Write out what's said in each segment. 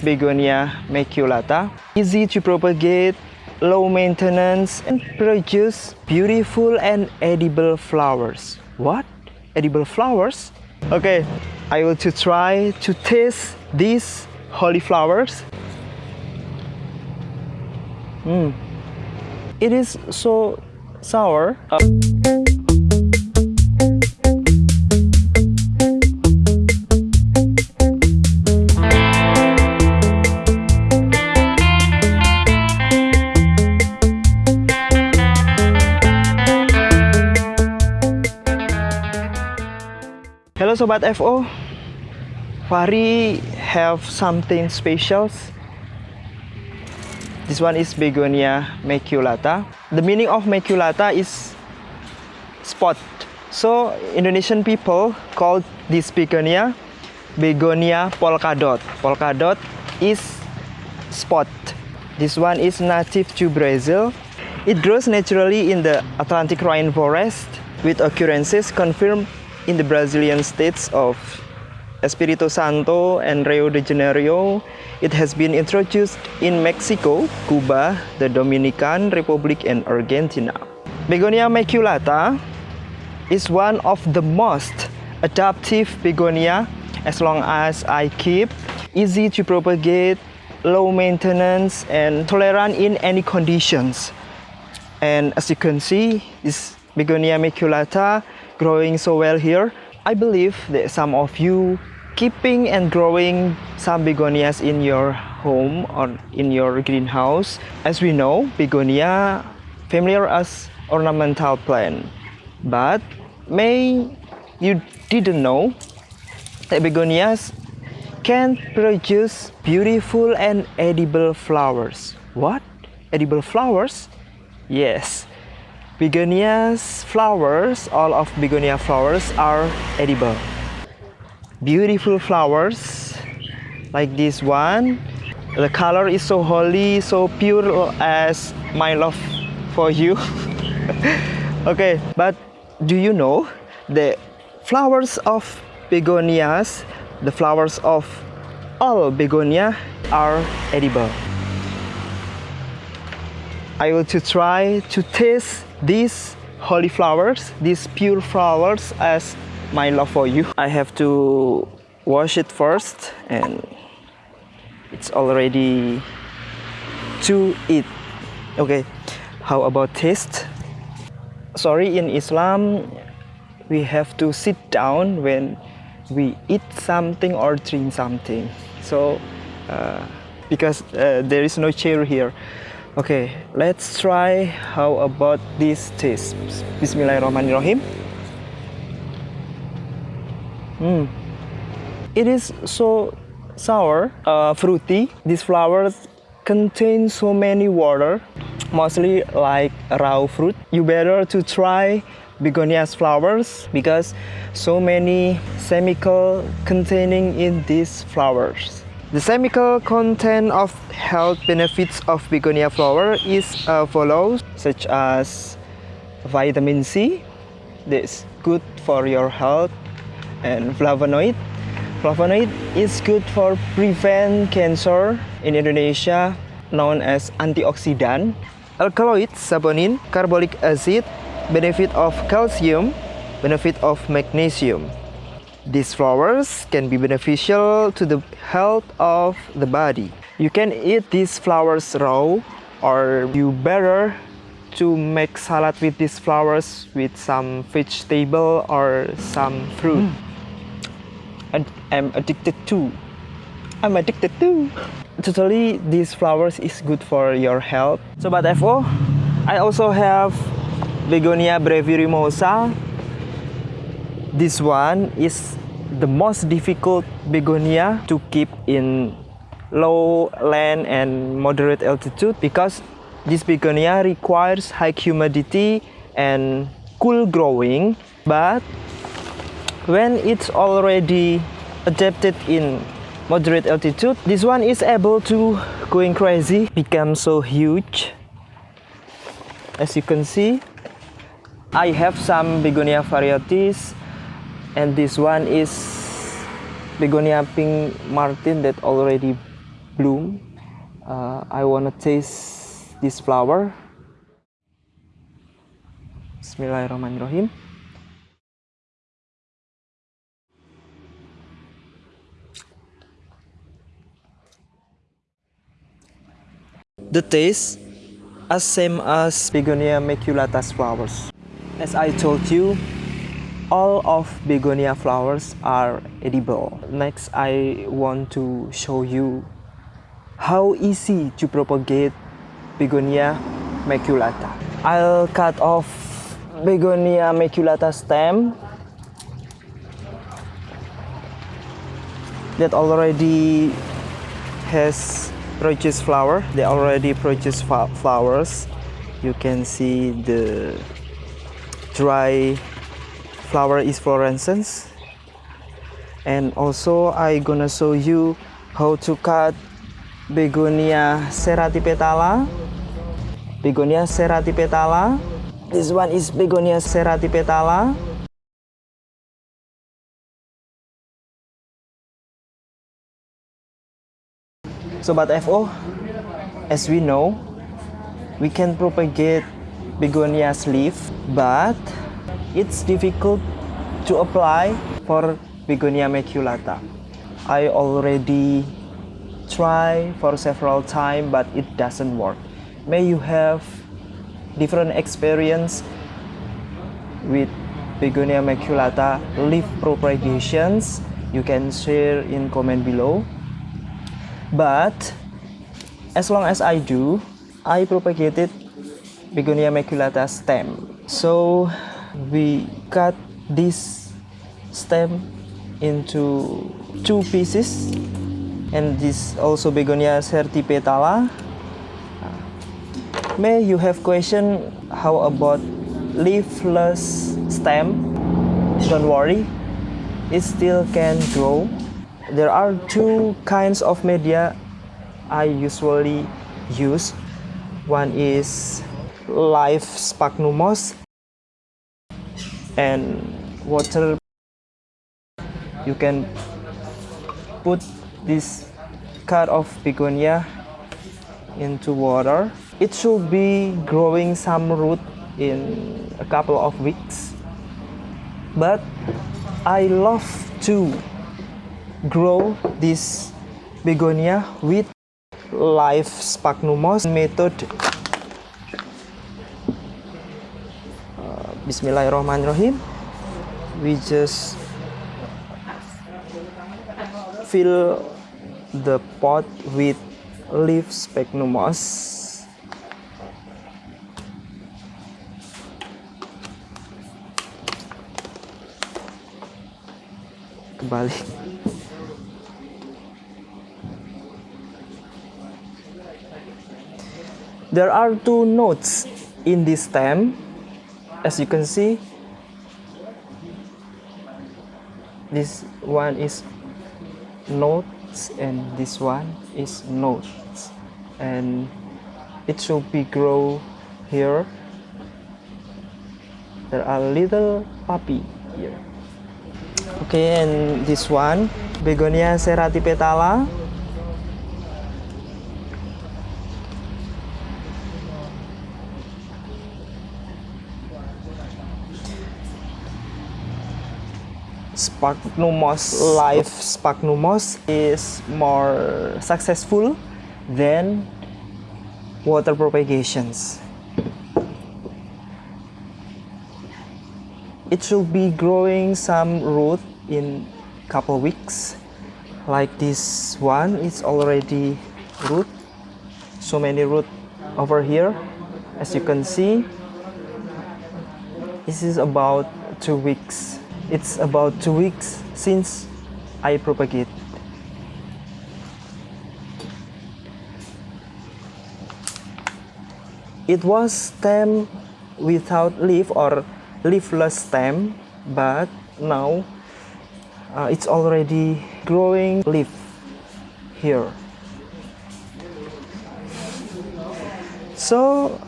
Begonia maculata. Easy to propagate, low maintenance, and produce beautiful and edible flowers. What? Edible flowers? Okay, I will to try to taste these holy flowers. Mm. It is so sour. Uh, Sobat FO Fahri have something special. This one is Begonia maculata. The meaning of maculata is spot. So Indonesian people call this begonia Begonia polkadot. Polkadot is spot. This one is native to Brazil. It grows naturally in the Atlantic rainforest with occurrences confirmed in the Brazilian states of Espírito Santo and Rio de Janeiro. It has been introduced in Mexico, Cuba, the Dominican Republic, and Argentina. Begonia maculata is one of the most adaptive begonia as long as I keep, easy to propagate, low maintenance, and tolerant in any conditions. And as you can see, this Begonia maculata growing so well here. I believe that some of you keeping and growing some begonias in your home or in your greenhouse. As we know, begonia familiar as ornamental plant. But may you didn't know that begonias can produce beautiful and edible flowers. What? Edible flowers? Yes, Begonias flowers, all of begonia flowers are edible. Beautiful flowers like this one. The color is so holy, so pure as my love for you. okay, but do you know the flowers of begonias, the flowers of all begonia are edible. I will to try to taste these holy flowers, these pure flowers as my love for you. I have to wash it first and it's already to eat. Okay, how about taste? Sorry, in Islam, we have to sit down when we eat something or drink something. So, uh, because uh, there is no chair here. Okay, let's try how about this taste. Bismillahirrahmanirrahim. Hmm. It is so sour, uh, fruity. These flowers contain so many water, mostly like raw fruit. You better to try begonias flowers because so many chemical containing in these flowers. The chemical content of health benefits of begonia flower is uh, follows, such as vitamin C, that's good for your health, and flavonoid. Flavonoid is good for prevent cancer in Indonesia, known as antioxidant. Alkaloid, saponin, carbolic acid, benefit of calcium, benefit of magnesium. These flowers can be beneficial to the health of the body. You can eat these flowers raw or you better to make salad with these flowers with some vegetable or some fruit. Mm. And I'm addicted to. I'm addicted to. Totally, these flowers is good for your health. Sobat FO, I also have Begonia brevirimosa this one is the most difficult begonia to keep in low land and moderate altitude because this begonia requires high humidity and cool growing. But when it's already adapted in moderate altitude this one is able to going crazy become so huge. As you can see I have some begonia varieties and this one is begonia pink martin that already bloom. Uh, I wanna taste this flower. Bismillahirrahmanirrahim. The taste as same as Begonia maculatus flowers. As I told you, all of begonia flowers are edible. Next, I want to show you how easy to propagate begonia maculata. I'll cut off begonia maculata stem that already has produced flower. They already produce flowers. You can see the dry flower is fluorescence and also I gonna show you how to cut begonia serratipetala. Begonia serratipetala. This one is begonia serratipetala. Sobat FO, as we know, we can propagate begonia's leaf, but it's difficult to apply for Begonia maculata. I already try for several times but it doesn't work. May you have different experience with Begonia maculata leaf propagations you can share in comment below but as long as I do I propagated Begonia maculata stem so we cut this stem into two pieces. And this also begonia serratipetala uh, may you have question how about leafless stem? Don't worry it still can grow. There are two kinds of media i usually use. One is live sphagnum moss and water you can put this cut of begonia into water. It should be growing some root in a couple of weeks. But I love to grow this begonia with live sphagnum moss method Bismillahirrahmanirrahim. We just fill the pot with leaf sphagnum moss kebalik there are two notes in this stem as you can see this one is nodes and this one is nodes. And it should be grow here. There are little puppy here. Okay and this one begonia serratipetala Sphagnum moss live sphagnum is more successful than water propagations. It should be growing some root in couple weeks. Like this one, it's already root. So many root over here. As you can see, this is about two weeks it's about two weeks since I propagate. It was stem without leaf or leafless stem, but now uh, it's already growing leaf here. So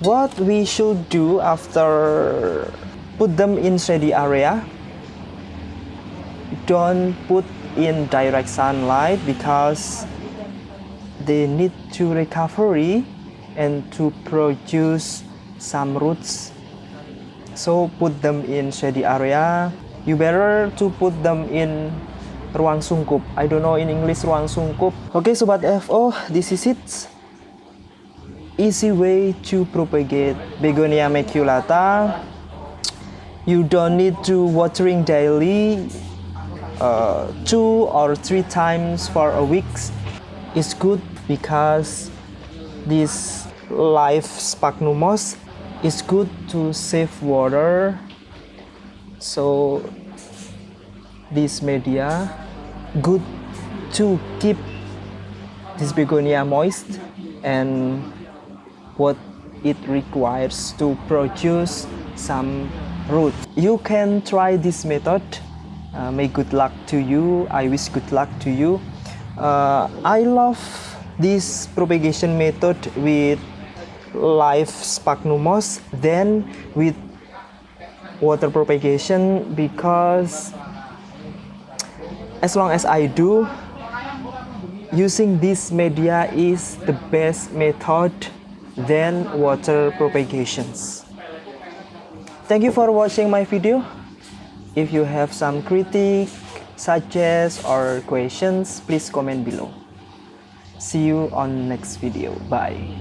what we should do after put them in shady area. Don't put in direct sunlight because they need to recovery and to produce some roots. So put them in shady area. You better to put them in ruang sungkup. I don't know in English ruang sungkup. Okay sobat FO this is it. Easy way to propagate begonia maculata you don't need to watering daily uh, two or three times for a week. Is good because this live sphagnum moss is good to save water. So this media good to keep this begonia moist and what it requires to produce some you can try this method. Uh, may good luck to you. I wish good luck to you. Uh, I love this propagation method with live sphagnum moss then with water propagation because as long as I do using this media is the best method than water propagations thank you for watching my video. If you have some critique suggest or questions please comment below. See you on next video. Bye